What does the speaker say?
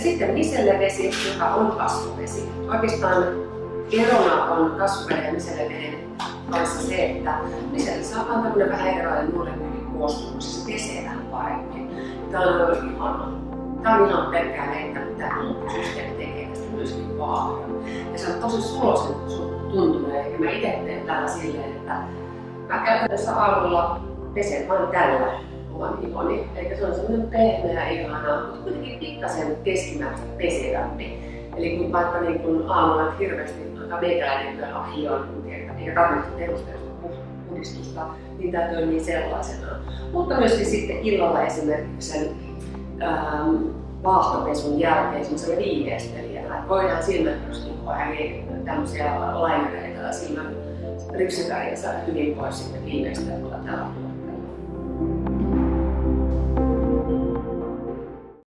Ja sitten misellevesi, joka on kasvuvesi. Oikeastaan erona on kasvuveden ja miselleveden kanssa se, että miselle saa tämmöinen vähän erilainen molekyylikoostumus, se pesee vähän paremmin. Tämä on ihana. Tämä on ihan pelkkää vettä, mitä systeemi tekee tästä myöskin paljon. Ja se on tosi suloisen tuntunut, ja mä itse teen tällä silleen, että mä käytännössä aamulla pesen vain tällä oman ihoni. Eli se on semmoinen pehmeä, ihana, mutta kuitenkin pikkasen keskimääräistä pesevämpi. Eli kun vaikka niin kun aamulla hirveästi vaikka meikäläinen kyllä hioon, eikä tarvitse perusteellista puhdistusta, niin tämä toimii sellaisena. Mutta myöskin sitten illalla esimerkiksi sen ähm, vaahtopesun jälkeen semmoisella viimeistelijällä. Voidaan silmäpyrstykkoa eli tämmöisiä laimereita tai silmän ripsiväriä saada hyvin pois sitten viimeistelyllä tällä